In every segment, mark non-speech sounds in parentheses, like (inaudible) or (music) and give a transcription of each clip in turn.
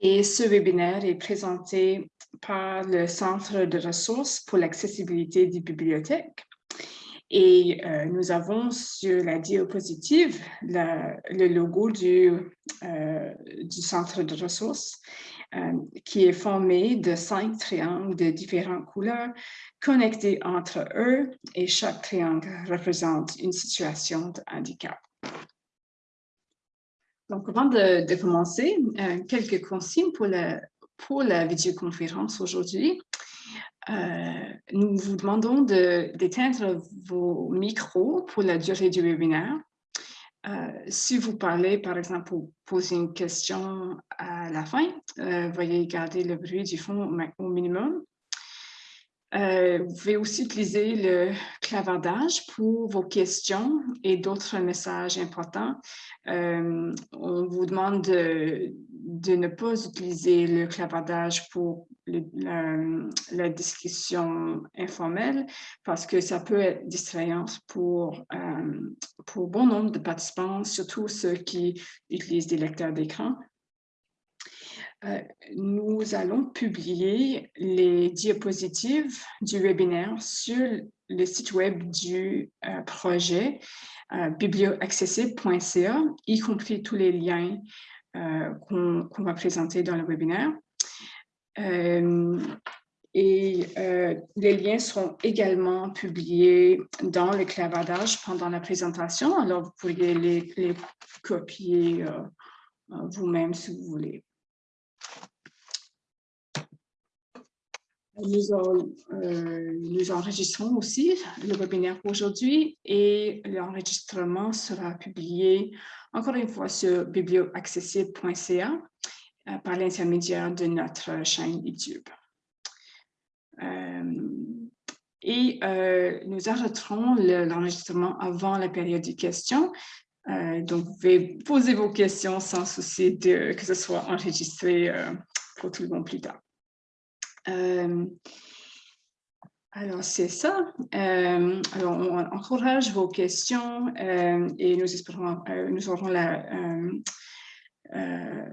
Et ce webinaire est présenté par le Centre de ressources pour l'accessibilité des bibliothèques. Et euh, nous avons sur la diapositive le logo du, euh, du centre de ressources euh, qui est formé de cinq triangles de différentes couleurs connectés entre eux et chaque triangle représente une situation de handicap. Donc, avant de, commencer, quelques consignes pour la, pour la vidéoconférence aujourd'hui. Euh, nous vous demandons d'éteindre vos micros pour la durée du webinaire. Euh, si vous parlez, par exemple, pour poser une question à la fin, euh, veuillez garder le bruit du fond au minimum. Euh, vous pouvez aussi utiliser le clavardage pour vos questions et d'autres messages importants. Euh, on vous demande de, ne pas utiliser le clavardage pour la, discussion informelle parce que ça peut être distrayant euh, pour bon nombre de participants, surtout ceux qui utilisent des lecteurs d'écran. Euh, nous allons publier les diapositives du webinaire sur le site web du euh, projet euh, biblioaccessible.ca, y compris tous les liens qu'on va présenter dans le webinaire. et les liens seront également publiés dans le clavardage pendant la présentation, alors vous pourriez les copier vous-même si vous voulez. Euh, nous, enregistrons aussi le webinaire aujourd'hui et l'enregistrement sera publié encore une fois sur biblioaccessible.ca euh, par l'intermédiaire de notre chaîne YouTube. Euh, et nous arrêterons l'enregistrement avant la période de questions. donc, vous pouvez poser vos questions sans souci de, que ce soit enregistré pour tout le monde plus tard. Euh, alors, c'est ça. Euh, alors, on encourage vos questions euh, et nous espérons, nous aurons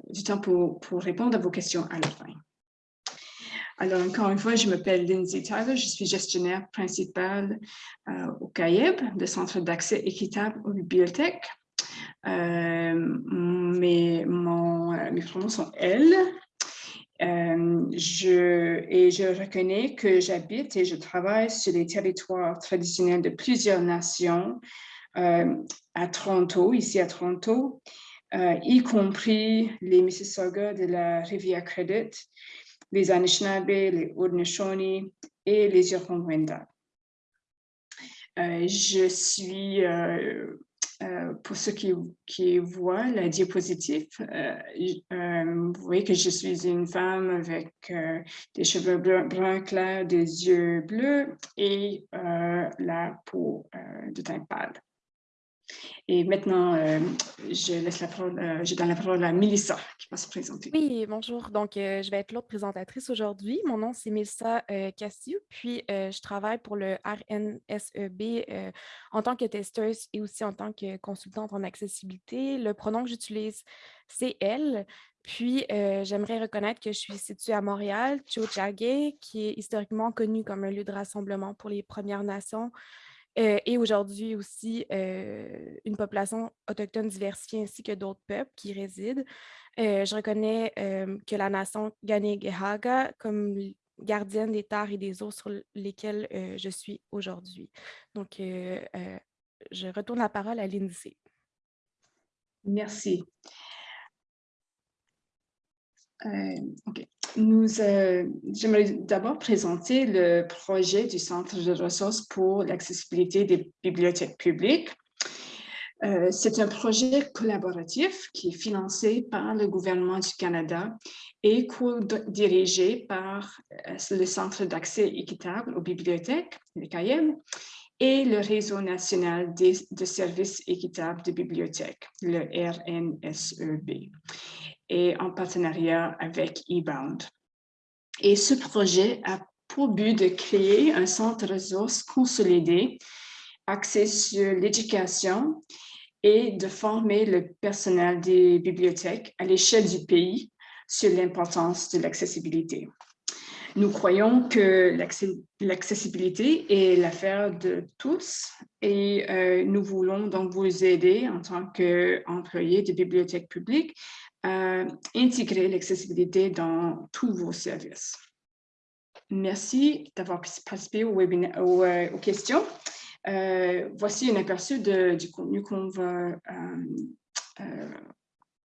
du temps pour, pour, répondre à vos questions à la fin. Alors, encore une fois, je m'appelle Lindsay Tyler, je suis gestionnaire principale au CAIEB, le Centre d'accès équitable aux bibliothèques. mes, mon, mes pronoms sont elle, euh, je, et je reconnais que j'habite et je travaille sur les territoires traditionnels de plusieurs nations euh, à Toronto, ici à Toronto, euh, y compris les Mississauga de la rivière Credit, les Anishinaabe, les Haudenosaunee et les Huron-Wendat. je suis euh, pour ceux qui, voient la diapositive, euh, euh, vous voyez que je suis une femme avec des cheveux bruns clairs, des yeux bleus et la peau de teint pâle. Et maintenant, euh, je laisse la parole, euh, je donne la parole à Melissa qui va se présenter. Oui, bonjour. Donc, euh, je vais être l'autre présentatrice aujourd'hui. Mon nom, c'est Melissa Cassiou, puis je travaille pour le RNSEB en tant que testeuse et aussi en tant que consultante en accessibilité. Le pronom que j'utilise, c'est elle. Puis, j'aimerais reconnaître que je suis située à Montréal, Tiohtià:ke, qui est historiquement connu comme un lieu de rassemblement pour les Premières Nations, euh, et aujourd'hui aussi euh, une population autochtone diversifiée ainsi que d'autres peuples qui résident. Euh, je reconnais que la nation Ganegehaga comme gardienne des terres et des eaux sur lesquelles je suis aujourd'hui. Donc, je retourne la parole à Lindsay. Merci. OK. Nous, euh, j'aimerais d'abord présenter le projet du Centre de ressources pour l'accessibilité des bibliothèques publiques. Euh, c'est un projet collaboratif qui est financé par le gouvernement du Canada et co-dirigé par euh, le Centre d'accès équitable aux bibliothèques, le CAIEM, et le Réseau national de services équitables de bibliothèques, le RNSEB et en partenariat avec eBound. Et ce projet a pour but de créer un centre ressources consolidé axé sur l'éducation et de former le personnel des bibliothèques à l'échelle du pays sur l'importance de l'accessibilité. Nous croyons que l'accessibilité est l'affaire de tous et euh, nous voulons donc vous aider en tant qu'employé de bibliothèque publique à intégrer l'accessibilité dans tous vos services. Merci d'avoir participé au webinaire, euh, aux, questions. Euh, voici un aperçu du contenu qu'on va,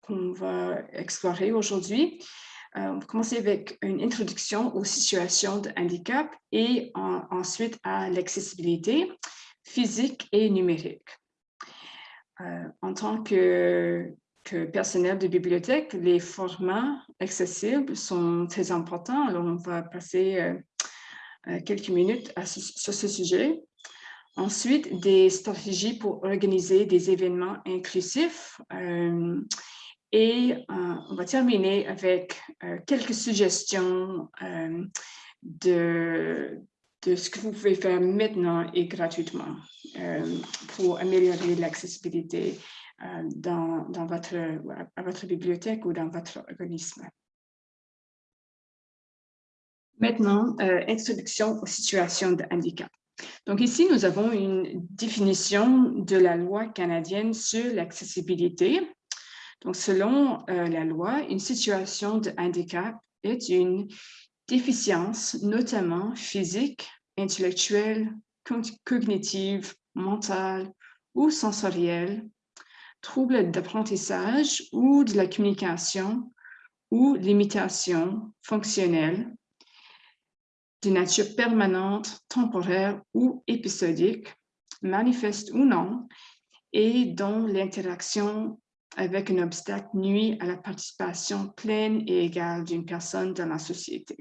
qu'on va explorer aujourd'hui. Euh, on va commencer avec une introduction aux situations de handicap et ensuite à l'accessibilité physique et numérique. Euh, en tant que, personnel de bibliothèque, les formats accessibles sont très importants. Alors, on va passer euh, quelques minutes sur ce sujet. Ensuite, des stratégies pour organiser des événements inclusifs. Et euh, on va terminer avec euh, quelques suggestions euh, de ce que vous pouvez faire maintenant et gratuitement pour améliorer l'accessibilité dans, dans votre, à votre bibliothèque ou dans votre organisme? Maintenant, introduction aux situations de handicap. Donc ici, nous avons une définition de la loi canadienne sur l'accessibilité donc, selon euh, la loi, une situation de handicap est une déficience, notamment physique, intellectuelle, cognitive, mentale ou sensorielle, trouble d'apprentissage ou de la communication ou limitation fonctionnelle de nature permanente, temporaire ou épisodique, manifeste ou non, et dont l'interaction avec un obstacle nuit à la participation pleine et égale d'une personne dans la société.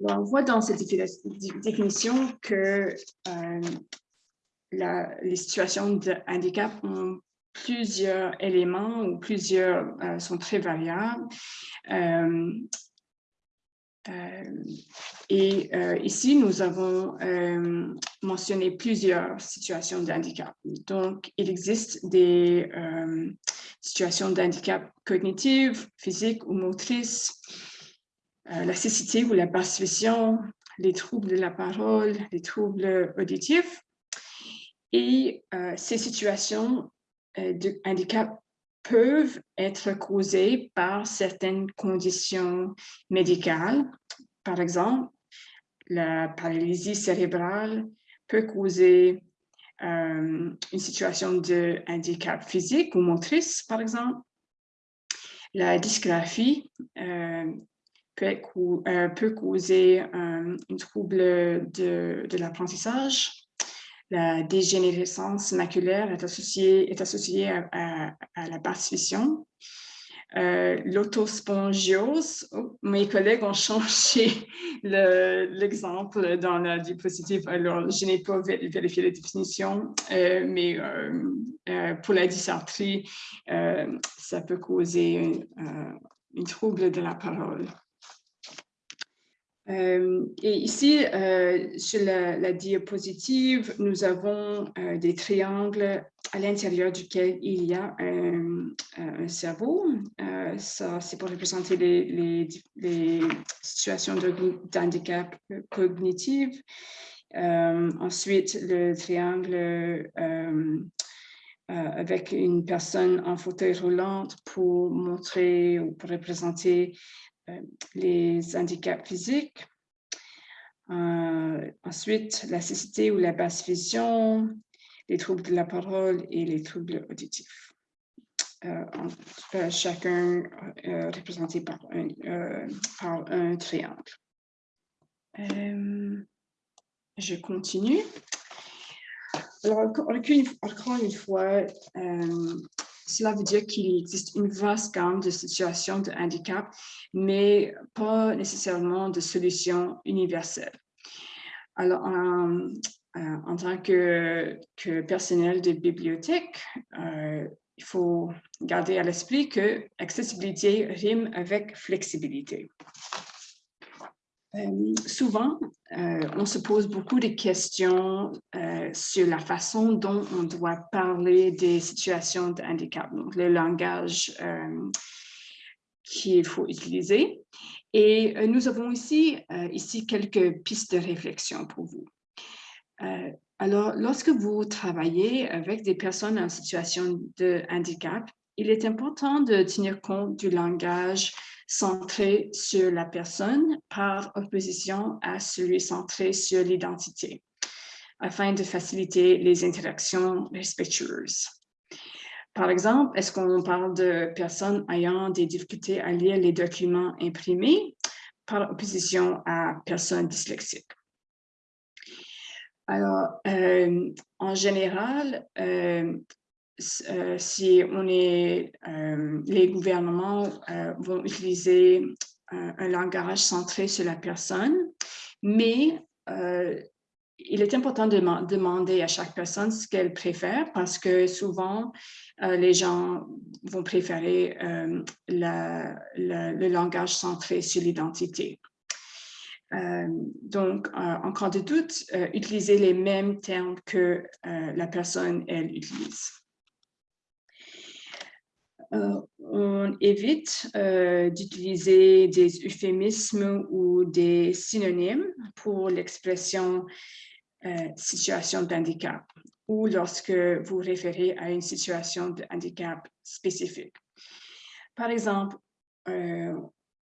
on voit dans cette définition que euh, les situations de handicap ont plusieurs éléments ou plusieurs euh, sont très variables. Euh, euh, et ici, nous avons mentionné plusieurs situations de handicap. Donc, il existe des situations de handicap cognitive, physique ou motrice, la cécité ou la vision, les troubles de la parole, les troubles auditifs. Et ces situations de handicap peuvent être causées par certaines conditions médicales. Par exemple, la paralysie cérébrale peut causer euh, une situation de handicap physique ou motrice, par exemple. La dysgraphie euh, peut, euh, causer un trouble de l'apprentissage. La dégénérescence maculaire est associée, est associée à, la vision. Euh, L'autospongiose, oh, mes collègues ont (laughs) changé l'exemple dans la diapositive, alors je n'ai pas vérifié la définition, euh, mais euh, pour la dysarthrie, ça peut causer un trouble de la parole. Euh, et ici, euh, sur la, diapositive, nous avons euh, des triangles à l'intérieur duquel il y a un, cerveau. ça, c'est pour représenter les, les, situations d'handicap cognitif. ensuite, le triangle avec une personne en fauteuil roulant pour montrer ou pour représenter les handicaps physiques. Euh, ensuite, la cécité ou la basse vision, les troubles de la parole et les troubles auditifs. Euh, chacun représenté par un triangle. je continue. Alors, encore une fois, cela veut dire qu'il existe une vaste gamme de situations de handicap, mais pas nécessairement de solutions universelles. Alors, en, euh, tant que, personnel de bibliothèque, euh, il faut garder à l'esprit que accessibilité rime avec flexibilité. Euh, souvent, euh, on se pose beaucoup de questions euh, sur la façon dont on doit parler des situations de handicap, donc le langage qu'il faut utiliser. Et nous avons ici, ici quelques pistes de réflexion pour vous. alors, lorsque vous travaillez avec des personnes en situation de handicap, il est important de tenir compte du langage centré sur la personne par opposition à celui centré sur l'identité, afin de faciliter les interactions respectueuses. Par exemple, est-ce qu'on parle de personnes ayant des difficultés à lire les documents imprimés par opposition à personnes dyslexiques? Alors, euh, en général, euh, euh, si on est, euh, les gouvernements euh, vont utiliser un langage centré sur la personne, mais il est important de demander à chaque personne ce qu'elle préfère parce que souvent, les gens vont préférer le langage centré sur l'identité. donc, en cas de doute, utiliser les mêmes termes que la personne, elle utilise. Euh, on évite euh, d'utiliser des euphémismes ou des synonymes pour l'expression euh, situation d'handicap ou lorsque vous référez à une situation de handicap spécifique. Par exemple,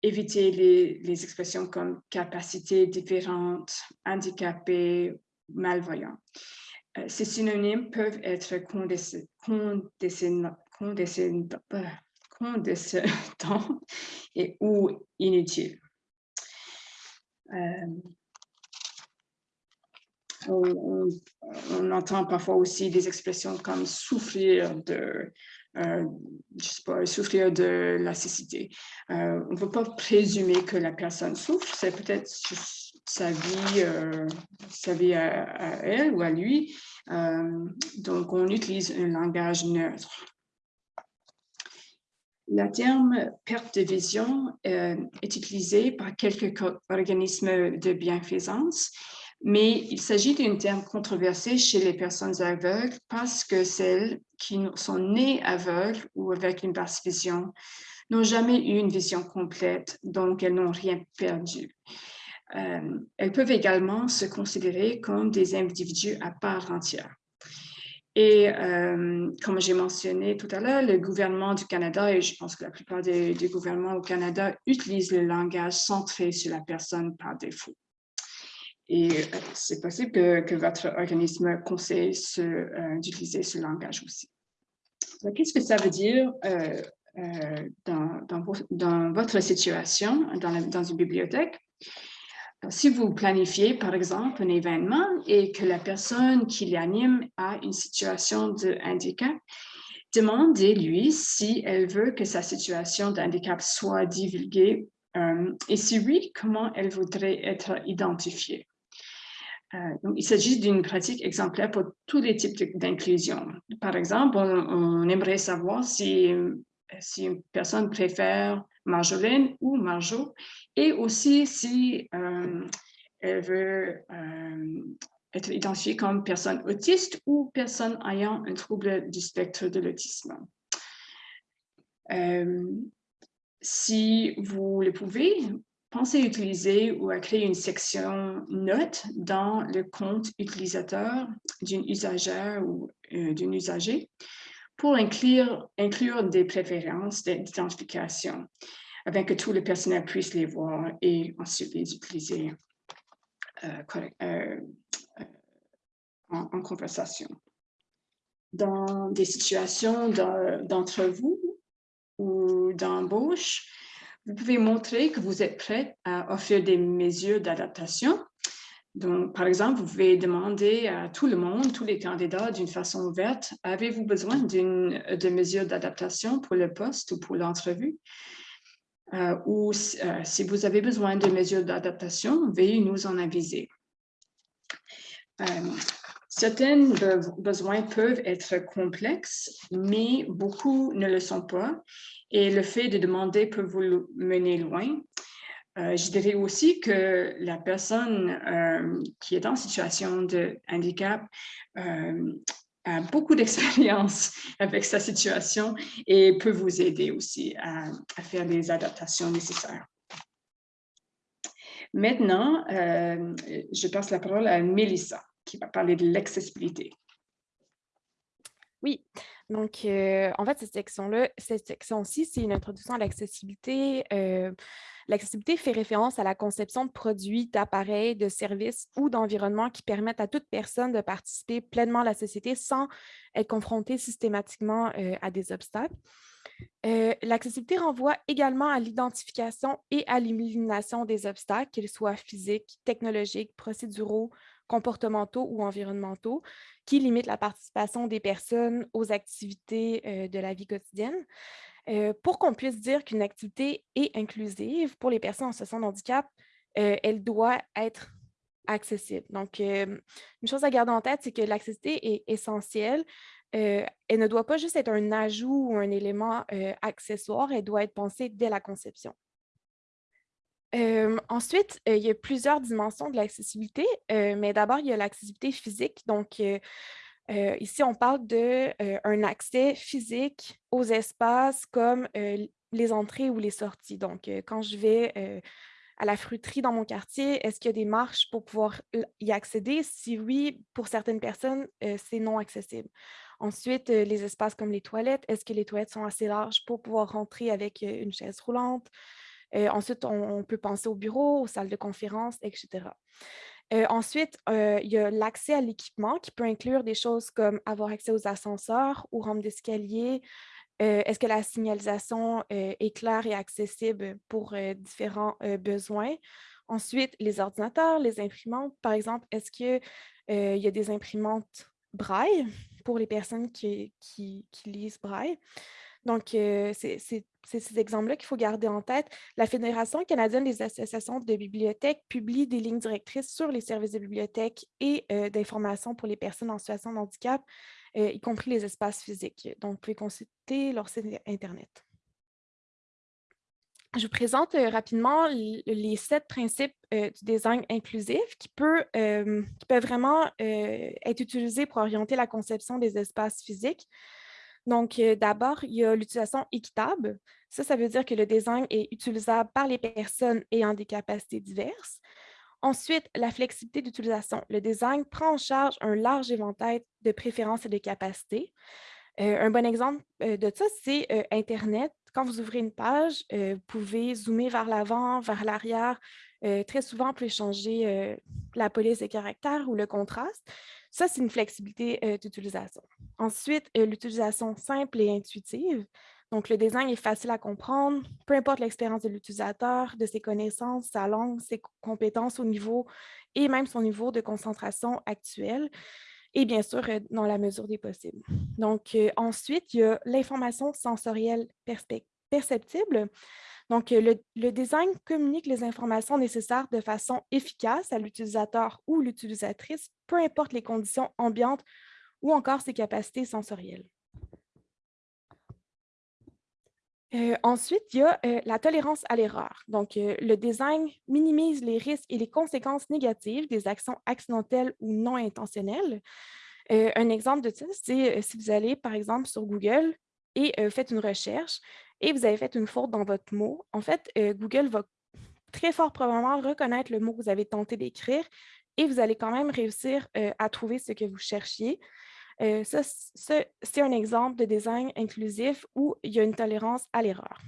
éviter les, expressions comme capacité différente, handicapé, malvoyant. ces synonymes peuvent être condescendants condescendant et ou inutile. Euh, on, entend parfois aussi des expressions comme souffrir de, euh, souffrir de la cécité. Euh, on ne peut pas présumer que la personne souffre, c'est peut-être sa vie, sa vie à, elle ou à lui. donc, on utilise un langage neutre. Le terme perte de vision euh, est utilisé par quelques organismes de bienfaisance, mais il s'agit d'un terme controversé chez les personnes aveugles parce que celles qui sont nées aveugles ou avec une basse vision n'ont jamais eu une vision complète, donc elles n'ont rien perdu. Euh, elles peuvent également se considérer comme des individus à part entière. Et euh, comme j'ai mentionné tout à l'heure, le gouvernement du Canada, et je pense que la plupart des, gouvernements au Canada utilisent le langage centré sur la personne par défaut. Et euh, c'est possible que, votre organisme conseille euh, d'utiliser ce langage aussi. Qu'est-ce que ça veut dire dans, votre situation, dans une bibliothèque? Si vous planifiez, par exemple, un événement et que la personne qui l'anime a une situation de handicap, demandez-lui si elle veut que sa situation de handicap soit divulguée euh, et si oui, comment elle voudrait être identifiée? Euh, il s'agit d'une pratique exemplaire pour tous les types d'inclusion. Par exemple, on, aimerait savoir si, si une personne préfère Marjolaine ou Marjo, et aussi si euh, elle veut euh, être identifiée comme personne autiste ou personne ayant un trouble du spectre de l'autisme. Euh, si vous le pouvez, pensez à utiliser ou à créer une section notes dans le compte utilisateur d'une usagère ou d'une usager pour inclure, des préférences d'identification afin que tout le personnel puisse les voir et ensuite les utiliser euh, euh, euh, en, conversation. Dans des situations d'entre vous ou d'embauche, vous pouvez montrer que vous êtes prêt à offrir des mesures d'adaptation. Donc, par exemple, vous pouvez demander à tout le monde, tous les candidats d'une façon ouverte, avez-vous besoin de mesures d'adaptation pour le poste ou pour l'entrevue? Euh, ou euh, si vous avez besoin de mesures d'adaptation, veuillez nous en aviser. Euh, certains besoins peuvent être complexes, mais beaucoup ne le sont pas. Et le fait de demander peut vous mener loin. Je dirais aussi que la personne qui est en situation de handicap a beaucoup d'expérience (laughs) avec sa situation et peut vous aider aussi à, faire les adaptations nécessaires. Maintenant, euh, je passe la parole à Melissa qui va parler de l'accessibilité. Oui, donc en fait, cette section-là, cette section-ci, c'est une introduction à l'accessibilité. L'accessibilité fait référence à la conception de produits, d'appareils, de services ou d'environnements qui permettent à toute personne de participer pleinement à la société sans être confrontée systématiquement à des obstacles. L'accessibilité renvoie également à l'identification et à l'élimination des obstacles, qu'ils soient physiques, technologiques, procéduraux, comportementaux ou environnementaux qui limitent la participation des personnes aux activités de la vie quotidienne. Pour qu'on puisse dire qu'une activité est inclusive pour les personnes en situation de handicap, elle doit être accessible. Donc, une chose à garder en tête, c'est que l'accessibilité est essentielle. elle ne doit pas juste être un ajout ou un élément accessoire, elle doit être pensée dès la conception ensuite, il y a plusieurs dimensions de l'accessibilité, mais d'abord, il y a l'accessibilité physique. Donc, ici, on parle d'un accès physique aux espaces comme les entrées ou les sorties. Donc, quand je vais à la fruiterie dans mon quartier, est-ce qu'il y a des marches pour pouvoir y accéder? Si oui, pour certaines personnes, c'est non accessible. Ensuite, les espaces comme les toilettes, est-ce que les toilettes sont assez larges pour pouvoir rentrer avec une chaise roulante? Ensuite, on, peut penser au bureau, aux salles de conférence, etc. ensuite, il y a l'accès à l'équipement qui peut inclure des choses comme avoir accès aux ascenseurs ou rampes d'escalier. Est-ce que la signalisation est claire et accessible pour différents besoins? Ensuite, les ordinateurs, les imprimantes, par exemple, est-ce qu'il y a des imprimantes braille pour les personnes qui, qui lisent braille? Donc, c'est ces exemples-là qu'il faut garder en tête. La Fédération canadienne des associations de bibliothèques publie des lignes directrices sur les services de bibliothèque et d'information pour les personnes en situation de handicap, y compris les espaces physiques. Donc, vous pouvez consulter leur site Internet. Je vous présente rapidement les sept principes du design inclusif qui, qui peuvent vraiment être utilisés pour orienter la conception des espaces physiques. Donc, euh, d'abord, il y a l'utilisation équitable. Ça, ça veut dire que le design est utilisable par les personnes ayant des capacités diverses. Ensuite, la flexibilité d'utilisation. Le design prend en charge un large éventail de préférences et de capacités. Euh, un bon exemple euh, de ça, c'est Internet. Quand vous ouvrez une page, vous pouvez zoomer vers l'avant, vers l'arrière. très souvent, vous pouvez changer la police des caractères ou le contraste. Ça, c'est une flexibilité euh, d'utilisation. Ensuite, euh, l'utilisation simple et intuitive. Donc, le design est facile à comprendre, peu importe l'expérience de l'utilisateur, de ses connaissances, sa langue, ses compétences au niveau et même son niveau de concentration actuel et bien sûr, euh, dans la mesure des possibles. Donc, ensuite, il y a l'information sensorielle perceptible. Donc, le, design communique les informations nécessaires de façon efficace à l'utilisateur ou l'utilisatrice, peu importe les conditions ambiantes ou encore ses capacités sensorielles. Euh, ensuite, il y a euh, la tolérance à l'erreur. Donc, euh, le design minimise les risques et les conséquences négatives des actions accidentelles ou non intentionnelles. un exemple de ça, c'est si vous allez, par exemple, sur Google et faites une recherche, et vous avez fait une faute dans votre mot, en fait, euh, Google va très fort probablement reconnaître le mot que vous avez tenté d'écrire et vous allez quand même réussir euh, à trouver ce que vous cherchiez. Euh, ça, c'est un exemple de design inclusif où il y a une tolérance à l'erreur.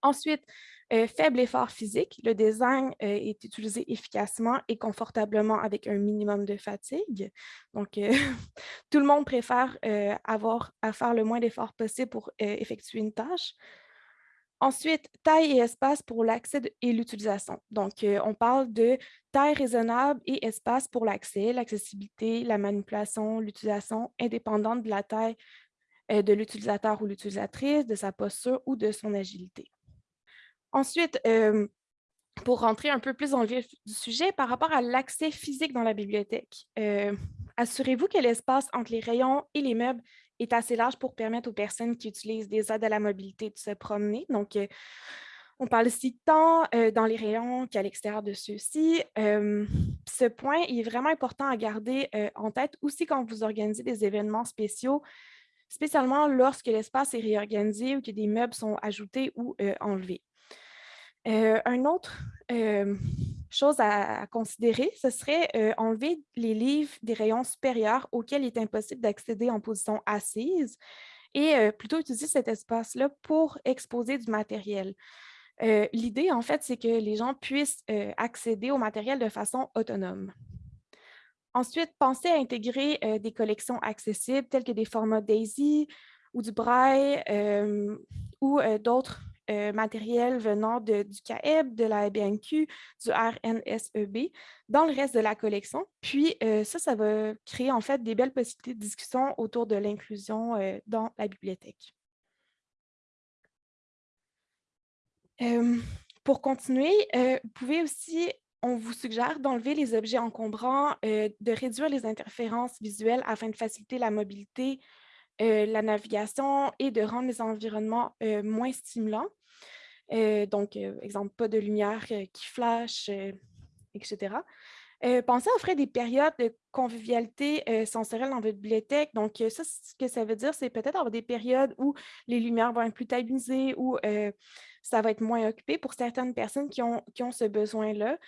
Ensuite, euh, faible effort physique, le design euh, est utilisé efficacement et confortablement avec un minimum de fatigue. Donc, euh, (laughs) tout le monde préfère avoir à faire le moins d'efforts possible pour effectuer une tâche. Ensuite, taille et espace pour l'accès et l'utilisation. Donc, on parle de taille raisonnable et espace pour l'accès, l'accessibilité, la manipulation, l'utilisation indépendante de la taille de l'utilisateur ou l'utilisatrice, de sa posture ou de son agilité. Ensuite, pour rentrer un peu plus dans le vif du sujet, par rapport à l'accès physique dans la bibliothèque, assurez-vous que l'espace entre les rayons et les meubles est assez large pour permettre aux personnes qui utilisent des aides à la mobilité de se promener. Donc, On parle ici tant dans les rayons qu'à l'extérieur de ceux-ci. ce point est vraiment important à garder en tête aussi quand vous organisez des événements spéciaux, spécialement lorsque l'espace est réorganisé ou que des meubles sont ajoutés ou enlevés. Un autre chose à, considérer, ce serait enlever les livres des rayons supérieurs auxquels il est impossible d'accéder en position assise et plutôt utiliser cet espace-là pour exposer du matériel. L'idée, en fait, c'est que les gens puissent accéder au matériel de façon autonome. Ensuite, pensez à intégrer des collections accessibles telles que des formats DAISY ou du Braille ou d'autres matériels venant du CAEB, de la BNQ, du RNSEB dans le reste de la collection. Puis ça, ça va créer en fait des belles possibilités de discussion autour de l'inclusion dans la bibliothèque. pour continuer, vous pouvez aussi, on vous suggère d'enlever les objets encombrants, de réduire les interférences visuelles afin de faciliter la mobilité, la navigation et de rendre les environnements moins stimulants. donc, exemple, pas de lumière qui flash, etc. pensez à offrir des périodes de convivialité sensorielle dans votre bibliothèque. Donc, ça, ce que ça veut dire, c'est peut-être avoir des périodes où les lumières vont être plus tamisées, ou ça va être moins occupé pour certaines personnes qui ont, qui ont ce besoin-là.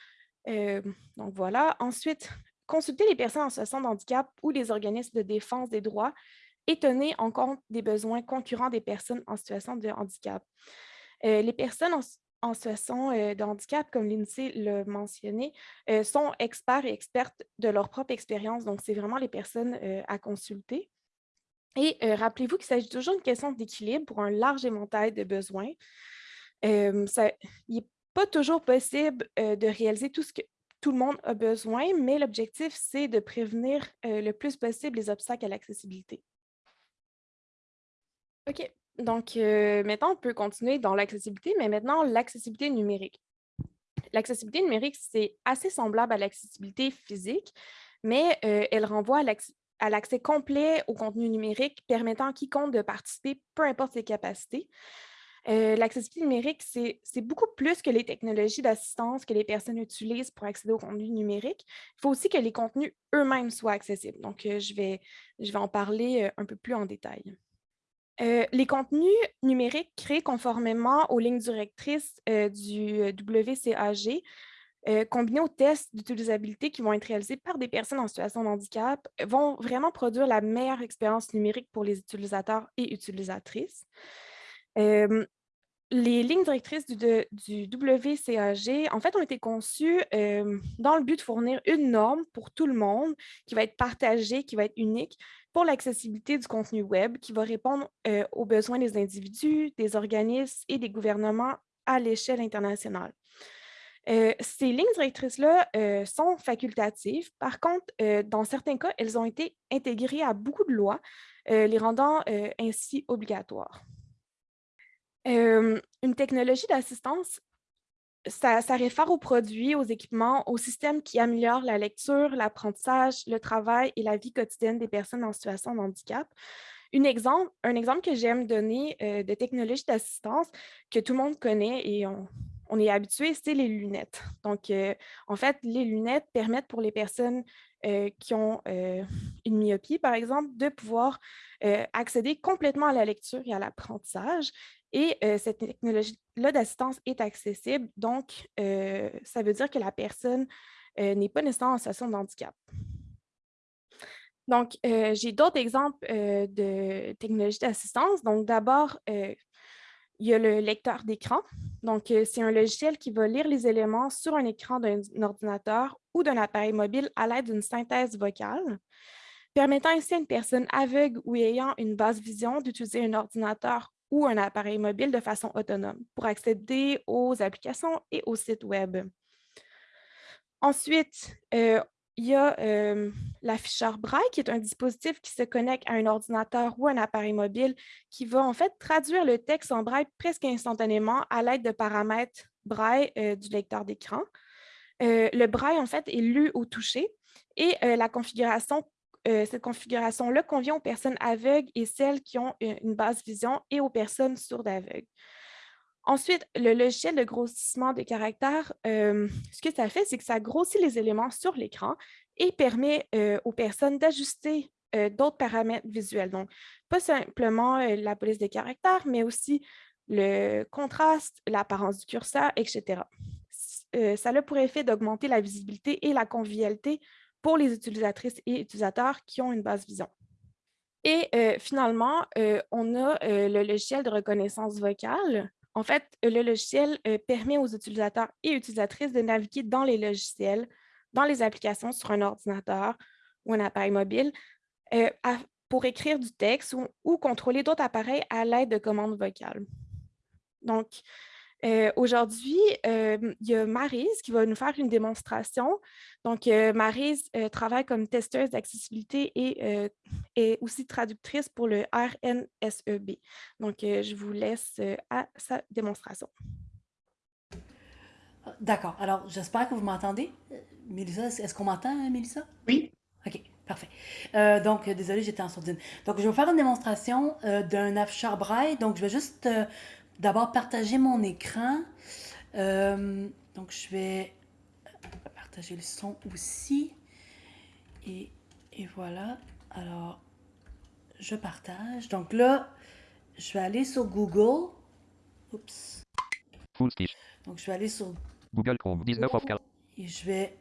donc voilà. Ensuite, consulter les personnes en situation de handicap ou les organismes de défense des droits et tenir en compte des besoins concurrents des personnes en situation de handicap. les personnes en, situation de handicap, comme l'INSEE l'a mentionné, sont experts et expertes de leur propre expérience. Donc, c'est vraiment les personnes à consulter. Et rappelez-vous qu'il s'agit toujours d'une question d'équilibre pour un large éventail de besoins il n'est pas toujours possible de réaliser tout ce que tout le monde a besoin, mais l'objectif, c'est de prévenir le plus possible les obstacles à l'accessibilité. OK, donc maintenant, on peut continuer dans l'accessibilité, mais maintenant, l'accessibilité numérique. L'accessibilité numérique, c'est assez semblable à l'accessibilité physique, mais elle renvoie à l'accès complet au contenu numérique permettant à quiconque de participer, peu importe ses capacités. L'accessibilité numérique, c'est beaucoup plus que les technologies d'assistance que les personnes utilisent pour accéder au contenu numérique. Il faut aussi que les contenus eux-mêmes soient accessibles. Donc, je, vais, en parler un peu plus en détail. Les contenus numériques créés conformément aux lignes directrices du WCAG, combinés aux tests d'utilisabilité qui vont être réalisés par des personnes en situation de handicap, vont vraiment produire la meilleure expérience numérique pour les utilisateurs et utilisatrices les lignes directrices du, WCAG, en fait, ont été conçues dans le but de fournir une norme pour tout le monde qui va être partagée, qui va être unique pour l'accessibilité du contenu web, qui va répondre aux besoins des individus, des organismes et des gouvernements à l'échelle internationale. ces lignes directrices-là sont facultatives. Par contre, dans certains cas, elles ont été intégrées à beaucoup de lois, les rendant ainsi obligatoires une technologie d'assistance, ça, réfère aux produits, aux équipements, aux systèmes qui améliorent la lecture, l'apprentissage, le travail et la vie quotidienne des personnes en situation de handicap. un exemple que j'aime donner de technologie d'assistance que tout le monde connaît et on, est habitué, c'est les lunettes. Donc, en fait, les lunettes permettent pour les personnes qui ont une myopie, par exemple, de pouvoir accéder complètement à la lecture et à l'apprentissage. Et cette technologie-là d'assistance est accessible, donc ça veut dire que la personne n'est pas nécessairement en situation de handicap. Donc, j'ai d'autres exemples de technologies d'assistance. Donc, d'abord, il y a le lecteur d'écran. Donc, c'est un logiciel qui va lire les éléments sur un écran d'un ordinateur ou d'un appareil mobile à l'aide d'une synthèse vocale, permettant ainsi à une personne aveugle ou ayant une basse vision d'utiliser un ordinateur ou un appareil mobile de façon autonome pour accéder aux applications et aux sites web. Ensuite, euh, il y a l'afficheur Braille, qui est un dispositif qui se connecte à un ordinateur ou un appareil mobile qui va en fait traduire le texte en Braille presque instantanément à l'aide de paramètres Braille du lecteur d'écran. le Braille, en fait, est lu au toucher et cette configuration-là convient aux personnes aveugles et celles qui ont une basse vision et aux personnes sourdes aveugles. Ensuite, le logiciel de grossissement de caractères, ce que ça fait, c'est que ça grossit les éléments sur l'écran et permet aux personnes d'ajuster d'autres paramètres visuels. Donc, pas simplement la police des caractères, mais aussi le contraste, l'apparence du curseur, etc. ça a pour effet d'augmenter la visibilité et la convivialité pour les utilisatrices et utilisateurs qui ont une base vision. Et finalement, on a le logiciel de reconnaissance vocale en fait, le logiciel euh, permet aux utilisateurs et utilisatrices de naviguer dans les logiciels, dans les applications sur un ordinateur ou un appareil mobile euh, pour écrire du texte ou contrôler d'autres appareils à l'aide de commandes vocales. Donc, euh, aujourd'hui, euh, il y a Marise qui va nous faire une démonstration. Donc, euh, Marise travaille comme testeuse d'accessibilité et est aussi traductrice pour le RNSEB. Donc, je vous laisse à sa démonstration. D'accord. Alors, j'espère que vous m'entendez. Mélissa, est-ce qu'on m'entend, Mélissa? Oui. OK, parfait. donc, désolé, j'étais en sourdine. Donc, je vais vous faire une démonstration d'un afficheur braille. Donc, je vais juste d'abord partager mon écran. Euh, donc, je vais partager le son aussi. Et, et, voilà. Alors, je partage. Donc là, je vais aller sur Google. Oups. Full Donc, je vais aller sur Google Chrome 19 of 4. Et je vais.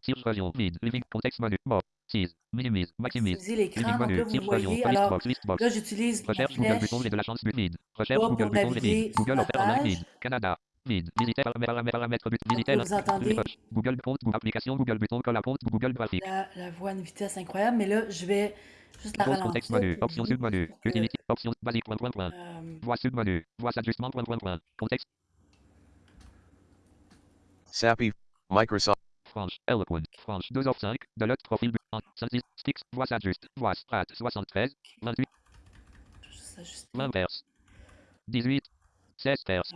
Search region, lead, living, contexte menu, mort. 6. Minimise. Maximise. Utiliser l'écran. Donc là, euh, vous voyez. Alors, là, j'utilise la flèche. Google bouton vide. La chance but vide. Recherche Google bouton vide. Google offert vide. Canada. Vide. Visiter paramètres, paramètres, but. Visiter vous entendez? Google compte, Google application, Google bouton, colle compte, Google graphique. La, voix à une vitesse incroyable, mais là, je vais juste la ralentir. Contexte menu. Options sub menu. Utilité. Options basique. Point, point, point. Euh, voix sub menu. Voix ajustement. Point, point, point. Contexte. Sappy. Microsoft. France, Eloquent, France, 2 of 5, de l'autre profil, 1, sticks, voix s'ajuste, voix, strat, 73, 28. Juste 20 Perse. 18, 16 Perse.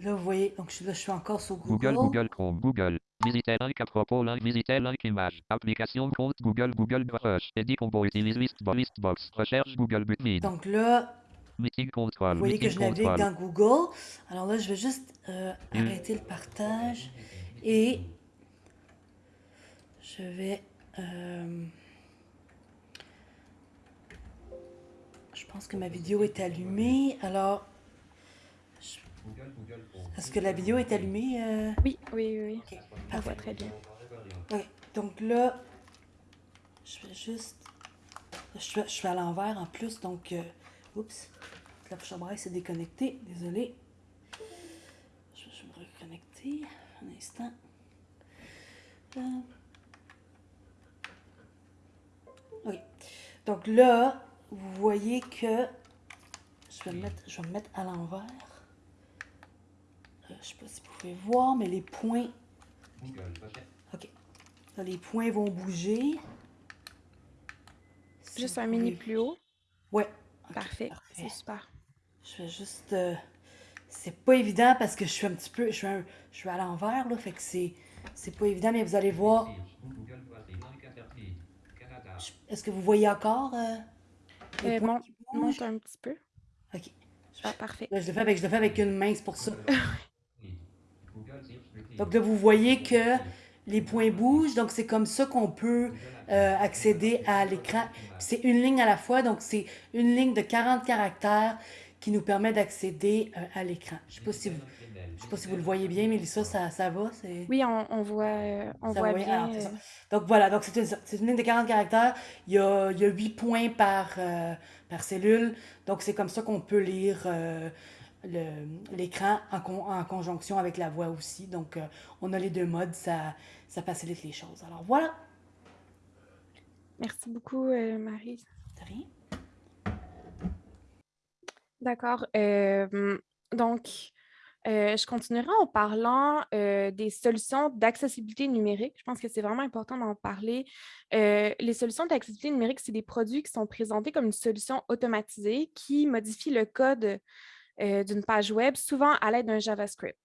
Là, vous voyez, donc je, là, je suis encore sur Google. Google, Google Chrome, Google. Visiter un propos, link, visiter link image. Application, compte, Google, Google Brush. Edit combo, utilise list, box. Recherche, Google but vide. Donc là, Meeting control. Vous voyez que je navigue dans Google. Alors là, je vais juste euh, mm. arrêter le partage et je vais... Euh, je pense que ma vidéo est allumée. Alors, est-ce que la vidéo est allumée? Euh? Oui, oui, oui. Okay, voit très bien. Donc là, je vais juste... Je suis, je suis à l'envers en plus, donc... Euh, oups. La braille s'est déconnectée. Désolé. Je vais me reconnecter. Un instant. Euh. Ok. Donc là, vous voyez que je vais me mettre, je vais me mettre à l'envers. Euh, je ne sais pas si vous pouvez voir, mais les points. Ok. Là, les points vont bouger. Juste un mini plus haut. Ouais. parfait. C'est super. Je vais juste. Euh, c'est pas évident parce que je suis un petit peu. Je suis, je suis à l'envers, là. Fait que c'est. C'est pas évident, mais vous allez voir. Est-ce que vous voyez encore euh, euh monte, un petit peu. OK. Ah, parfait. je, le fais avec, je le fais avec une main, c'est pour ça. (laughs) donc là, vous voyez que les points bougent. Donc, c'est comme ça qu'on peut euh, accéder à l'écran. C'est une ligne à la fois. Donc, c'est une ligne de 40 caractères qui nous permet d'accéder euh, à l'écran. Je ne sais, pas si vous, sais pas si vous le voyez bien, Mélissa, ça, ça va? Oui, on, on voit, euh, on voit bien. Euh. donc voilà, donc c'est une, une, ligne de 40 caractères. Il y a, il y a 8 points par, par cellule. Donc c'est comme ça qu'on peut lire l'écran en, en, conjonction avec la voix aussi. Donc on a les deux modes, ça, ça facilite les choses. Alors voilà. Merci beaucoup, Marie. De rien. D'accord. donc, je continuerai en parlant des solutions d'accessibilité numérique. Je pense que c'est vraiment important d'en parler. les solutions d'accessibilité numérique, c'est des produits qui sont présentés comme une solution automatisée qui modifie le code d'une page web, souvent à l'aide d'un JavaScript.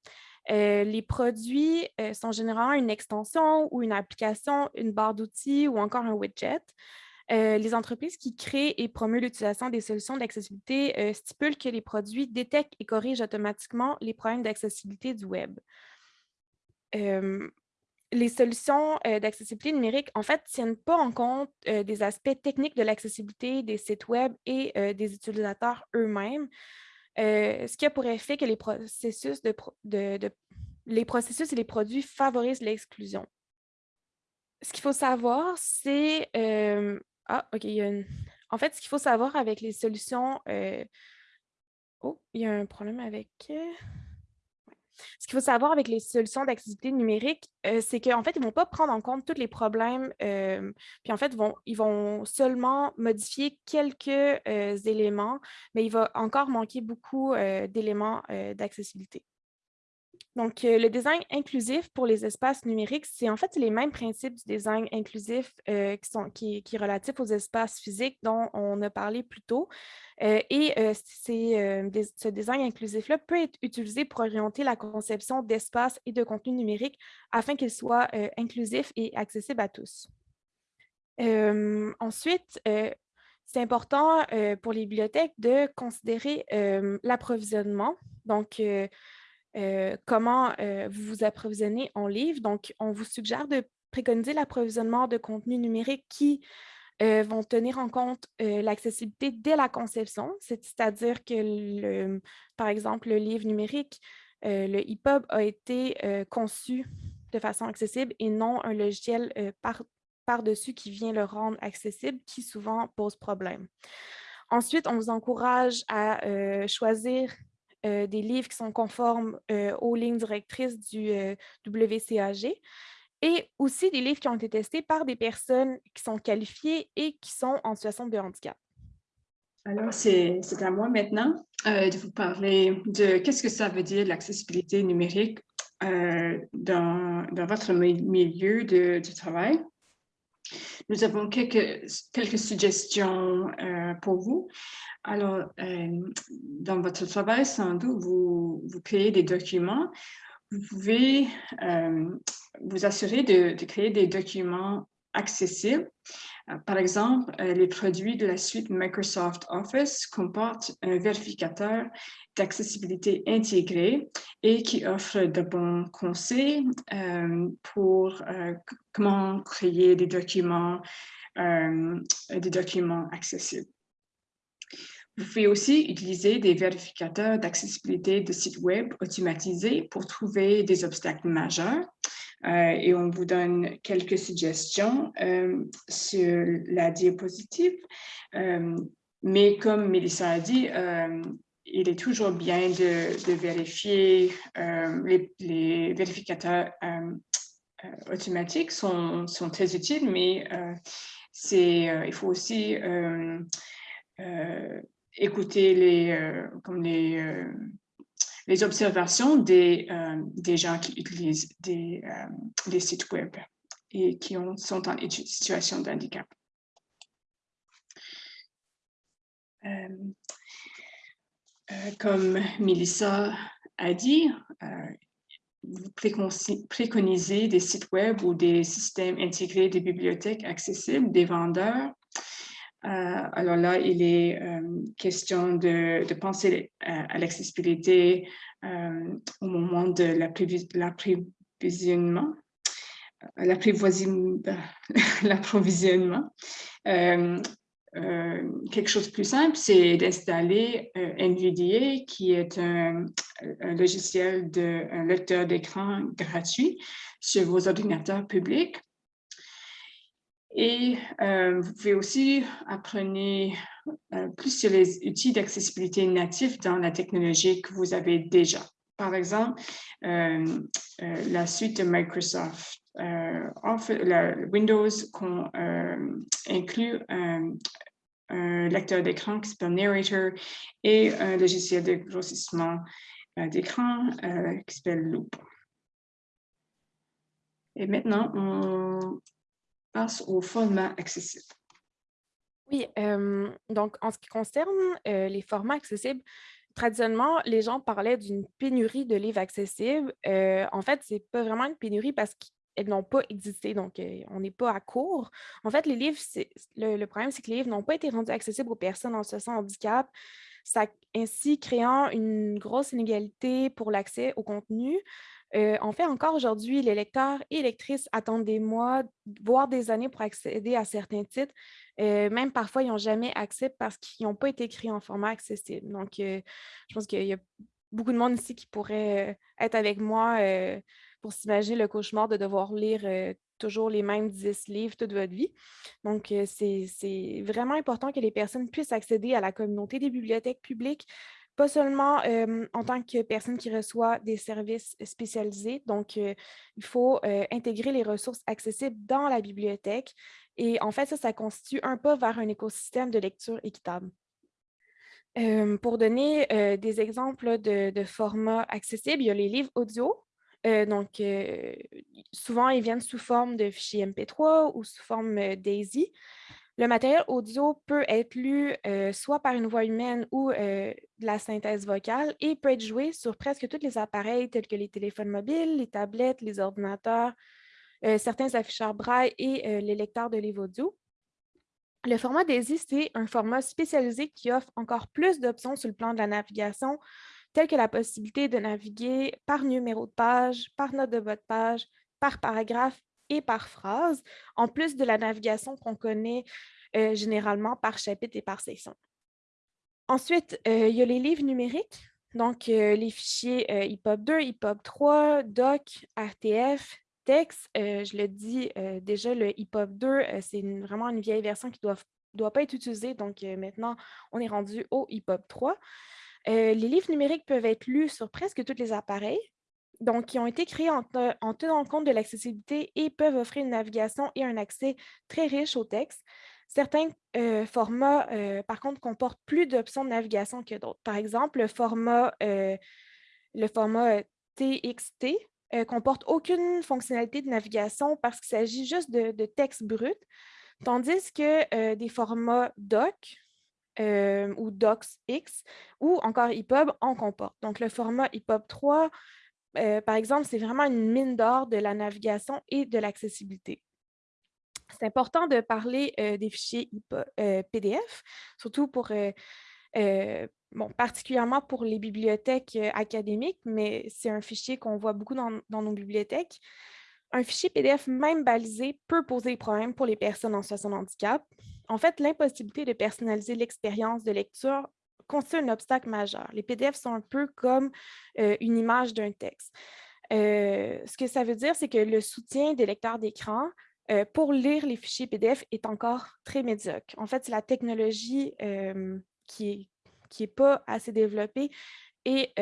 les produits sont généralement une extension ou une application, une barre d'outils ou encore un widget. Euh, les entreprises qui créent et promeuvent l'utilisation des solutions d'accessibilité euh, stipulent que les produits détectent et corrigent automatiquement les problèmes d'accessibilité du web. Euh, les solutions d'accessibilité numérique, en fait, ne tiennent pas en compte des aspects techniques de l'accessibilité des sites web et des utilisateurs eux-mêmes, ce qui a pour effet que les processus, les processus et les produits favorisent l'exclusion. Ce qu'il faut savoir, c'est ah, OK. En fait, ce qu'il faut savoir avec les solutions... Euh, oh, il y a un problème avec... Euh, ce qu'il faut savoir avec les solutions d'accessibilité numérique, euh, c'est qu'en fait, ils ne vont pas prendre en compte tous les problèmes, puis en fait, vont, ils vont seulement modifier quelques éléments, mais il va encore manquer beaucoup d'éléments d'accessibilité. Donc, euh, le design inclusif pour les espaces numériques, c'est en fait les mêmes principes du design inclusif euh, qui, sont, qui, est relatif aux espaces physiques dont on a parlé plus tôt. Euh, et ce design inclusif-là peut être utilisé pour orienter la conception d'espaces et de contenu numérique afin qu'il soit inclusif et accessible à tous. ensuite, c'est important pour les bibliothèques de considérer l'approvisionnement. Donc, euh, comment euh, vous vous approvisionnez en livres. Donc, on vous suggère de préconiser l'approvisionnement de contenus numériques qui euh, vont tenir en compte l'accessibilité dès la conception, c'est-à-dire que, par exemple, le livre numérique, le EPUB a été conçu de façon accessible et non un logiciel par-dessus qui vient le rendre accessible, qui souvent pose problème. Ensuite, on vous encourage à choisir euh, des livres qui sont conformes euh, aux lignes directrices du euh, WCAG et aussi des livres qui ont été testés par des personnes qui sont qualifiées et qui sont en situation de handicap. Alors, c'est à moi maintenant de vous parler de qu'est-ce que ça veut dire l'accessibilité numérique dans, votre milieu de, travail. Nous avons quelques, quelques suggestions pour vous. Alors, euh, dans votre travail, sans doute, vous, vous créez des documents. Vous pouvez euh, vous assurer de, créer des documents accessibles. Euh, par exemple, les produits de la suite Microsoft Office comportent un vérificateur d'accessibilité intégré et qui offre de bons conseils pour comment créer des documents accessibles. Vous pouvez aussi utiliser des vérificateurs d'accessibilité de sites web automatisés pour trouver des obstacles majeurs. Euh, et on vous donne quelques suggestions euh, sur la diapositive. Euh, mais comme Mélissa a dit, il est toujours bien de, vérifier les, vérificateurs automatiques sont, sont, très utiles, mais c'est il faut aussi écouter les, euh, comme les, euh, les observations des, euh, des gens qui utilisent des, des, sites web et qui ont, sont en situation de handicap. comme Melissa a dit, vous préconisez des sites web ou des systèmes intégrés des bibliothèques accessibles des vendeurs euh, alors là, il est euh, question de, penser euh, à, l'accessibilité au moment de l'approvisionnement. (laughs) Quelque chose de plus simple, c'est d'installer NVDA, qui est un, un logiciel de un lecteur d'écran gratuit sur vos ordinateurs publics. Et euh, vous pouvez aussi apprendre euh, plus sur les outils d'accessibilité natifs dans la technologie que vous avez déjà. Par exemple, euh, la suite de Microsoft Windows qu'on inclut un, lecteur d'écran qui s'appelle Narrator et un logiciel de grossissement d'écran qui s'appelle Loop. Et maintenant, on passe au format accessible. Oui, donc en ce qui concerne les formats accessibles, traditionnellement, les gens parlaient d'une pénurie de livres accessibles. en fait, ce n'est pas vraiment une pénurie parce elles n'ont pas existé, donc on n'est pas à court. En fait, les livres, le, le, problème, c'est que les livres n'ont pas été rendus accessibles aux personnes en situation de handicap, ainsi créant une grosse inégalité pour l'accès au contenu. en fait, encore aujourd'hui, les lecteurs et lectrices attendent des mois, voire des années pour accéder à certains titres. même parfois, ils n'ont jamais accès parce qu'ils n'ont pas été écrits en format accessible. Donc, je pense qu'il y a beaucoup de monde ici qui pourrait être avec moi pour s'imaginer le cauchemar de devoir lire toujours les mêmes 10 livres toute votre vie. Donc, c'est vraiment important que les personnes puissent accéder à la communauté des bibliothèques publiques, pas seulement en tant que personne qui reçoit des services spécialisés. Donc, il faut intégrer les ressources accessibles dans la bibliothèque. Et en fait, ça, ça constitue un pas vers un écosystème de lecture équitable. pour donner des exemples de, de formats accessibles, il y a les livres audio, euh, donc, euh, souvent, ils viennent sous forme de fichiers MP3 ou sous forme euh, DAISY. Le matériel audio peut être lu soit par une voix humaine ou de la synthèse vocale et peut être joué sur presque tous les appareils tels que les téléphones mobiles, les tablettes, les ordinateurs, certains afficheurs braille et les lecteurs de livres audio. Le format DAISY, c'est un format spécialisé qui offre encore plus d'options sur le plan de la navigation, telles que la possibilité de naviguer par numéro de page, par note de bas de page, par paragraphe et par phrase, en plus de la navigation qu'on connaît euh, généralement par chapitre et par section. Ensuite, euh, il y a les livres numériques, donc euh, les fichiers EPUB 2, EPUB 3, DOC, RTF, texte. je le dis déjà, le EPUB 2, c'est vraiment une vieille version qui ne doit, doit, pas être utilisée, donc maintenant, on est rendu au EPUB 3. Euh, les livres numériques peuvent être lus sur presque tous les appareils, donc ils ont été créés en, tenant compte de l'accessibilité et peuvent offrir une navigation et un accès très riche au texte. Certains euh, formats, euh, par contre, comportent plus d'options de navigation que d'autres. Par exemple, le format, le format TXT comporte aucune fonctionnalité de navigation parce qu'il s'agit juste de, de, texte brut, tandis que des formats DOC, euh, ou DocsX, ou encore EPUB en comporte. Donc, le format EPUB 3, euh, par exemple, c'est vraiment une mine d'or de la navigation et de l'accessibilité. C'est important de parler euh, des fichiers PDF, surtout pour, bon, particulièrement pour les bibliothèques académiques, mais c'est un fichier qu'on voit beaucoup dans, dans nos bibliothèques. Un fichier PDF même balisé peut poser des problèmes pour les personnes en situation de handicap. En fait, l'impossibilité de personnaliser l'expérience de lecture constitue un obstacle majeur. Les PDF sont un peu comme euh, une image d'un texte. Euh, ce que ça veut dire, c'est que le soutien des lecteurs d'écran euh, pour lire les fichiers PDF est encore très médiocre. En fait, c'est la technologie qui n'est pas assez développée et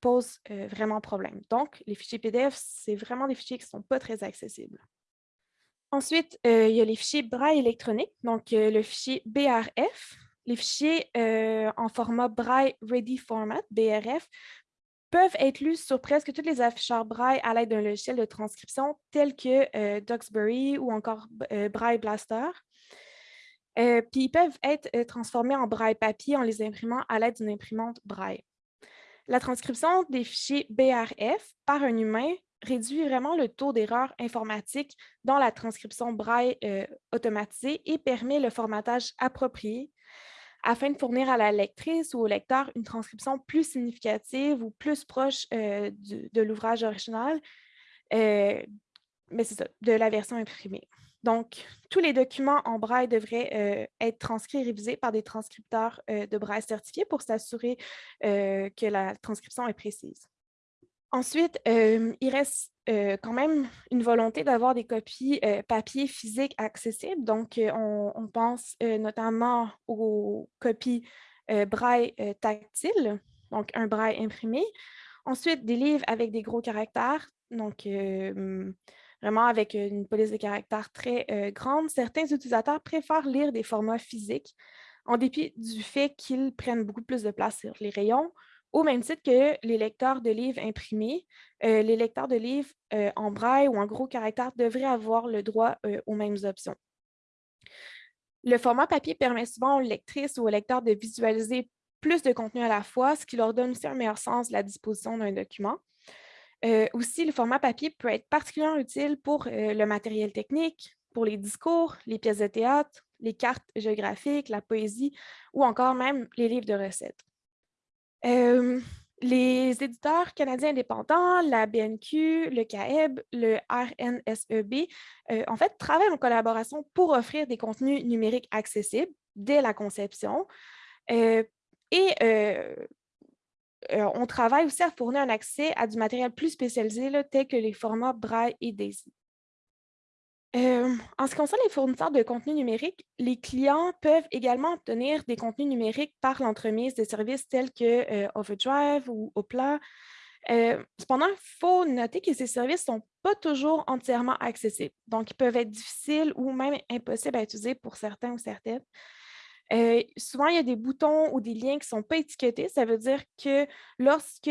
pose vraiment problème. Donc, les fichiers PDF, c'est vraiment des fichiers qui ne sont pas très accessibles. Ensuite, euh, il y a les fichiers braille électronique, donc euh, le fichier BRF. Les fichiers euh, en format Braille Ready Format, BRF, peuvent être lus sur presque tous les afficheurs Braille à l'aide d'un logiciel de transcription tel que Duxbury ou encore Braille Blaster. puis ils peuvent être transformés en Braille papier en les imprimant à l'aide d'une imprimante Braille. La transcription des fichiers BRF par un humain réduit vraiment le taux d'erreur informatique dans la transcription braille euh, automatisée et permet le formatage approprié afin de fournir à la lectrice ou au lecteur une transcription plus significative ou plus proche euh, de l'ouvrage original, euh, mais c'est ça, de la version imprimée. Donc, tous les documents en braille devraient être transcrits et révisés par des transcripteurs de braille certifiés pour s'assurer que la transcription est précise. Ensuite, il reste quand même une volonté d'avoir des copies papier physiques accessibles. Donc, on, pense notamment aux copies braille tactile, donc un braille imprimé. Ensuite, des livres avec des gros caractères, donc vraiment avec une police de caractères très grande. Certains utilisateurs préfèrent lire des formats physiques en dépit du fait qu'ils prennent beaucoup plus de place sur les rayons au même titre que les lecteurs de livres imprimés, euh, les lecteurs de livres euh, en braille ou en gros caractères devraient avoir le droit euh, aux mêmes options. Le format papier permet souvent aux lectrices ou aux lecteurs de visualiser plus de contenu à la fois, ce qui leur donne aussi un meilleur sens de la disposition d'un document. Aussi, le format papier peut être particulièrement utile pour le matériel technique, pour les discours, les pièces de théâtre, les cartes géographiques, la poésie ou encore même les livres de recettes. Euh, les éditeurs canadiens indépendants, la BNQ, le CAEB, le RNSEB, en fait, travaillent en collaboration pour offrir des contenus numériques accessibles dès la conception. et on travaille aussi à fournir un accès à du matériel plus spécialisé, tel que les formats Braille et DAISY. En ce qui concerne les fournisseurs de contenu numérique, les clients peuvent également obtenir des contenus numériques par l'entremise de services tels que Overdrive ou Opla. cependant, il faut noter que ces services ne sont pas toujours entièrement accessibles. Donc, ils peuvent être difficiles ou même impossibles à utiliser pour certains ou certaines. Souvent, il y a des boutons ou des liens qui ne sont pas étiquetés. Ça veut dire que lorsque,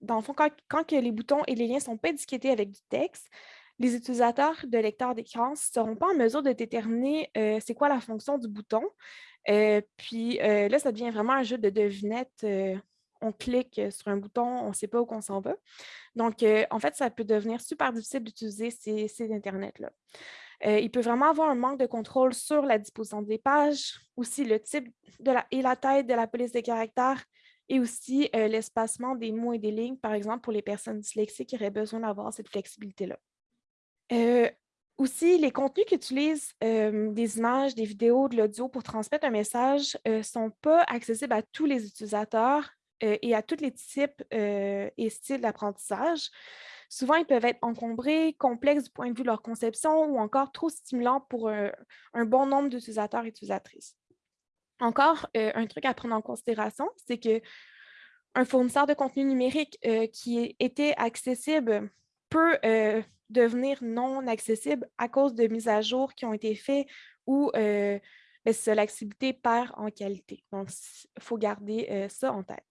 dans le fond, quand, les boutons et les liens ne sont pas étiquetés avec du texte, les utilisateurs de lecteurs d'écran ne seront pas en mesure de déterminer c'est quoi la fonction du bouton. puis là, ça devient vraiment un jeu de devinette. on clique sur un bouton, on ne sait pas où on s'en va. Donc, en fait, ça peut devenir super difficile d'utiliser ces, ces Internet-là. Euh, il peut vraiment avoir un manque de contrôle sur la disposition des pages, aussi le type et la taille de la police des caractères et aussi euh, l'espacement des mots et des lignes, par exemple, pour les personnes dyslexiques qui auraient besoin d'avoir cette flexibilité-là. Aussi, les contenus qui utilisent des images, des vidéos, de l'audio pour transmettre un message ne sont pas accessibles à tous les utilisateurs et à tous les types et styles d'apprentissage. Souvent, ils peuvent être encombrés, complexes du point de vue de leur conception ou encore trop stimulants pour un, bon nombre d'utilisateurs et utilisatrices. Encore, un truc à prendre en considération, c'est que un fournisseur de contenu numérique qui était accessible peut devenir non accessible à cause de mises à jour qui ont été faites ou ben, l'accessibilité perd en qualité. Donc, il faut garder ça en tête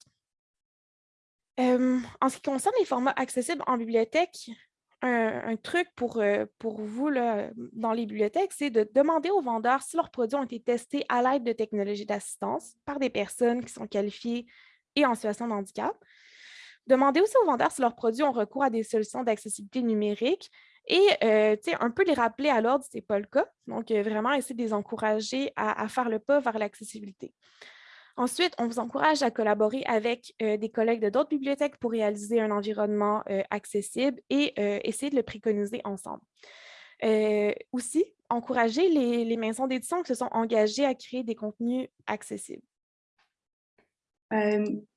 en ce qui concerne les formats accessibles en bibliothèque, un, truc pour, pour vous dans les bibliothèques, c'est de demander aux vendeurs si leurs produits ont été testés à l'aide de technologies d'assistance par des personnes qui sont qualifiées et en situation de handicap. Demander aussi aux vendeurs si leurs produits ont recours à des solutions d'accessibilité numérique et un peu les rappeler à l'ordre, ce n'est pas le cas. Donc, vraiment essayer de les encourager à, faire le pas vers l'accessibilité. Ensuite, on vous encourage à collaborer avec euh, des collègues de d'autres bibliothèques pour réaliser un environnement euh, accessible et euh, essayer de le préconiser ensemble. aussi, encourager les, maisons d'édition qui se sont engagées à créer des contenus accessibles.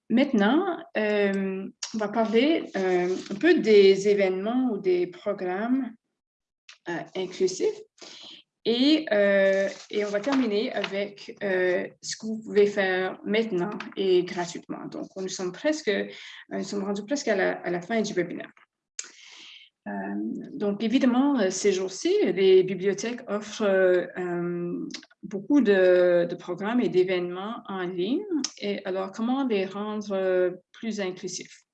Maintenant, on va parler un peu des événements ou des programmes inclusifs. Euh, et, on va terminer avec euh, ce que vous pouvez faire maintenant et gratuitement. Donc, nous sommes presque, euh, nous sommes rendus presque à la, fin du webinaire. Donc, évidemment, ces jours-ci, les bibliothèques offrent beaucoup de, programmes et d'événements en ligne. Et alors, comment les rendre plus inclusifs?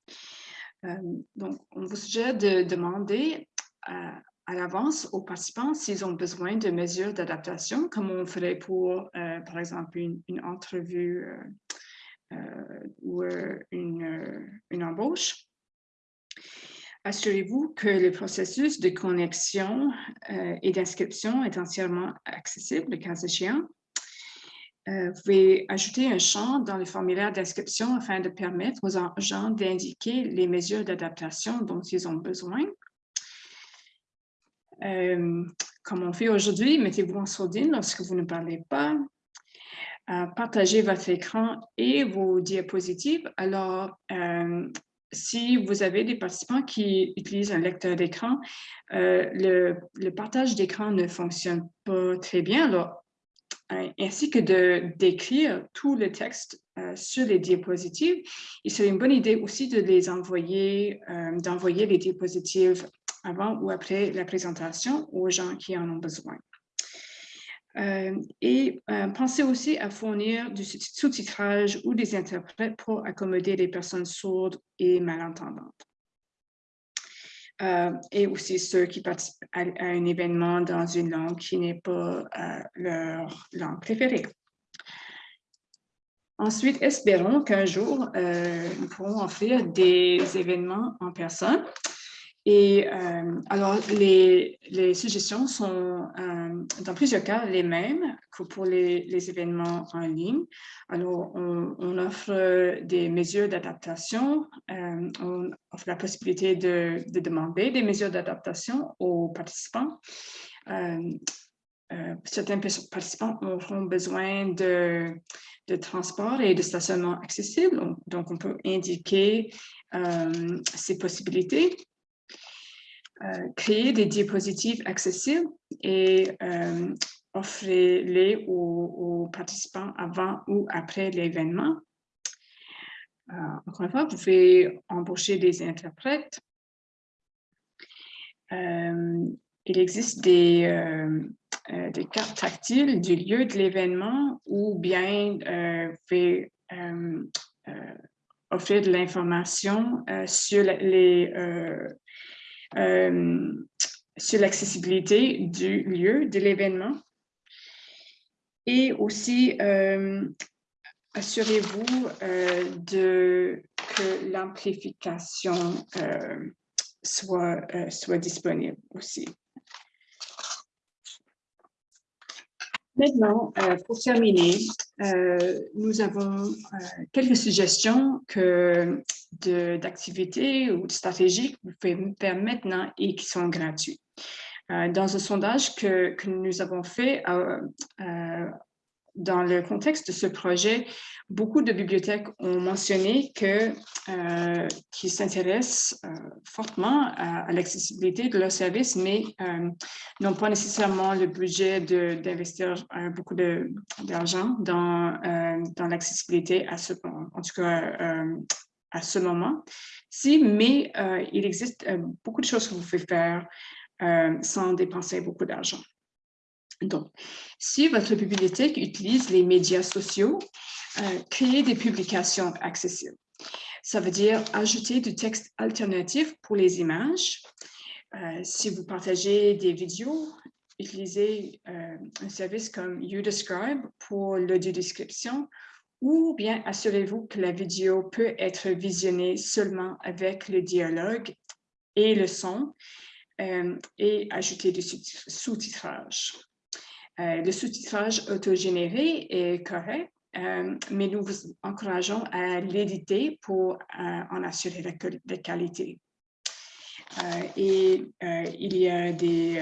donc, on vous suggère de demander à, l'avance aux participants s'ils ont besoin de mesures d'adaptation, comme on ferait pour, euh, par exemple, une, entrevue euh, euh, ou une, embauche. Assurez-vous que le processus de connexion et d'inscription est entièrement accessible, le cas échéant. vous pouvez ajouter un champ dans le formulaire d'inscription afin de permettre aux agents d'indiquer les mesures d'adaptation dont ils ont besoin. Euh, comme on fait aujourd'hui, mettez-vous en sourdine lorsque vous ne parlez pas. Euh, partagez votre écran et vos diapositives. Alors, euh, si vous avez des participants qui utilisent un lecteur d'écran, le, le, partage d'écran ne fonctionne pas très bien. Alors, ainsi que de d'écrire tout le texte sur les diapositives, il serait une bonne idée aussi de les envoyer, d'envoyer les diapositives avant ou après la présentation aux gens qui en ont besoin. Euh, et euh, pensez aussi à fournir du sous-titrage ou des interprètes pour accommoder les personnes sourdes et malentendantes. Euh, et aussi ceux qui participent à, un événement dans une langue qui n'est pas leur langue préférée. Ensuite, espérons qu'un jour, nous pourrons offrir des événements en personne. Et euh, alors, les, suggestions sont euh, dans plusieurs cas les mêmes que pour les, événements en ligne. Alors, on, offre des mesures d'adaptation, on offre la possibilité de, de demander des mesures d'adaptation aux participants. certains participants auront besoin de de transport et de stationnement accessible. Donc, on peut indiquer euh, ces possibilités, euh, créer des diapositives accessibles et euh, offrir-les aux, participants avant ou après l'événement. encore une fois, vous pouvez embaucher des interprètes. il existe des, euh, des cartes tactiles du lieu de l'événement ou bien euh, euh, euh offrir de l'information sur les sur l'accessibilité du lieu de l'événement. Et aussi, assurez-vous de que l'amplification soit disponible aussi. Maintenant, euh, pour terminer, euh, nous avons euh, quelques suggestions d'activités ou de stratégies que vous pouvez faire maintenant et qui sont gratuites. dans un sondage que, que nous avons fait dans le contexte de ce projet, beaucoup de bibliothèques ont mentionné qu'ils euh, s'intéressent euh, fortement à, l'accessibilité de leurs services, mais euh, n'ont pas nécessairement le budget d'investir beaucoup d'argent dans, dans l'accessibilité, à ce, en tout cas à ce moment. Si, mais il existe beaucoup de choses que vous pouvez faire sans dépenser beaucoup d'argent. Donc, si votre bibliothèque utilise les médias sociaux, euh, créez des publications accessibles. Ça veut dire ajouter du texte alternatif pour les images. Euh, si vous partagez des vidéos, utilisez euh, un service comme YouDescribe pour l'audio-description ou bien assurez-vous que la vidéo peut être visionnée seulement avec le dialogue et le son et ajouter du sous-titrage. Euh, le sous-titrage autogénéré est correct, euh, mais nous vous encourageons à l'éditer pour euh, en assurer la, qualité. et il y a des,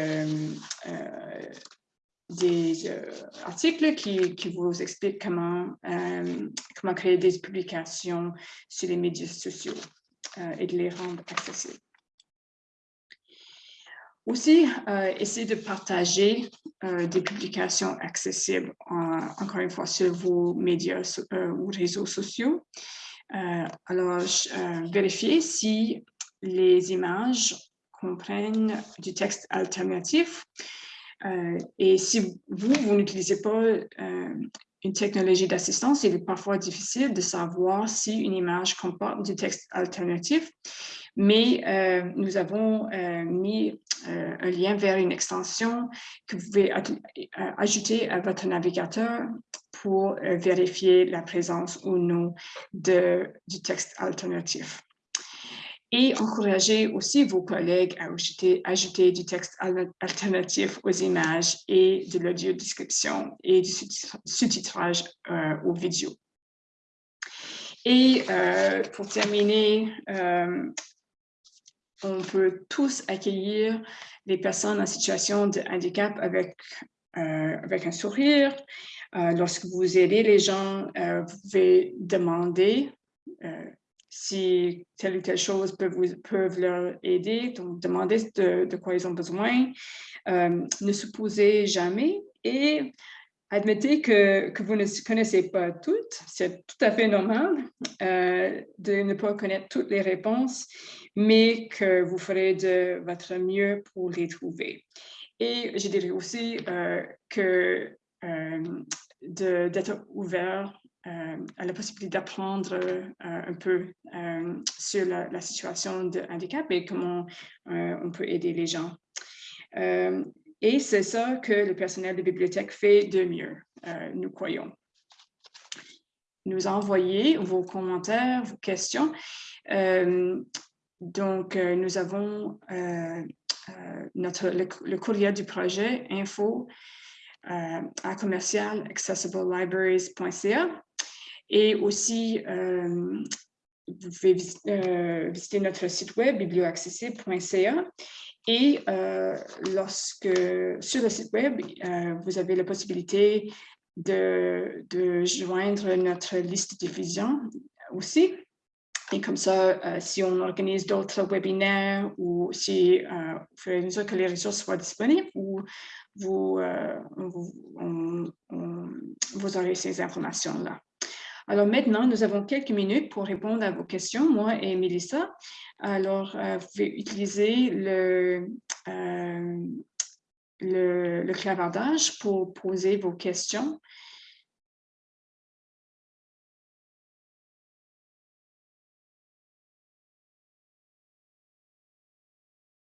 articles qui, qui, vous expliquent comment, comment créer des publications sur les médias sociaux et de les rendre accessibles. Aussi, euh, essayer de partager euh, des publications accessibles, encore une fois, sur vos médias euh, ou réseaux sociaux. alors, vérifiez si les images comprennent du texte alternatif. et si vous, vous n'utilisez pas une technologie d'assistance, il est parfois difficile de savoir si une image comporte du texte alternatif, mais euh, nous avons euh, mis euh, un lien vers une extension que vous pouvez ajouter à votre navigateur pour vérifier la présence ou non de, du texte alternatif et encourager aussi vos collègues à ajouter, du texte alternatif aux images et de l'audio description et du sous-titrage aux vidéos. Et pour terminer, on peut tous accueillir les personnes en situation de handicap avec, avec un sourire. lorsque vous aidez les gens, vous pouvez demander si telle ou telle chose peut vous, peuvent leur aider, donc demandez de, quoi ils ont besoin, euh, ne supposez jamais et admettez que, vous ne connaissez pas toutes, c'est tout à fait normal euh, de ne pas connaître toutes les réponses, mais que vous ferez de votre mieux pour les trouver. Et je dirais aussi euh, que d'être ouvert euh, à la possibilité d'apprendre euh, un peu euh, sur la, situation de handicap et comment on peut aider les gens. Et c'est ça que le personnel de bibliothèque fait de mieux, nous croyons. nous envoyer vos commentaires, vos questions. Euh, donc, euh, nous avons notre, le, courrier du projet info à commercial accessiblelibraries.ca et aussi vous pouvez visiter notre site web biblioaccessible.ca et lorsque sur le site web, vous avez la possibilité de, joindre notre liste de diffusion aussi. Et comme ça, euh, si on organise d'autres webinaires ou si, euh, mesure que les ressources soient disponibles, ou vous, euh, vous, vous aurez ces informations-là. Alors maintenant, nous avons quelques minutes pour répondre à vos questions, moi et Melissa. Alors, vous pouvez utiliser le, le clavardage pour poser vos questions.